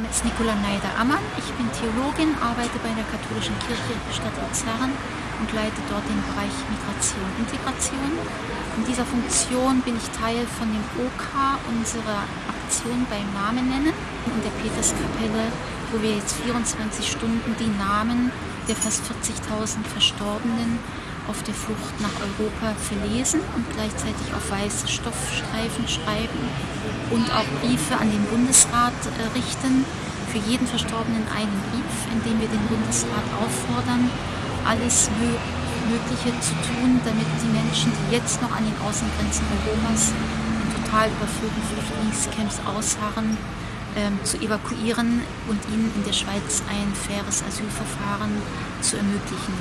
Name ist Nicola Neider-Ammann. Ich bin Theologin, arbeite bei der Katholischen Kirche Stadt Luzern und leite dort den Bereich Migration und Integration. In dieser Funktion bin ich Teil von dem OK unserer Aktion beim Namen nennen in der Peterskapelle, wo wir jetzt 24 Stunden die Namen der fast 40.000 Verstorbenen auf der Flucht nach Europa verlesen und gleichzeitig auf weiße Stoffstreifen schreiben und auch Briefe an den Bundesrat äh, richten. Für jeden Verstorbenen einen Brief, in dem wir den Bundesrat auffordern, alles Mögliche zu tun, damit die Menschen, die jetzt noch an den Außengrenzen Europas in total überfüllten Flüchtlingscamps ausharren, ähm, zu evakuieren und ihnen in der Schweiz ein faires Asylverfahren zu ermöglichen.